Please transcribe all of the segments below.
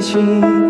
情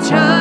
child.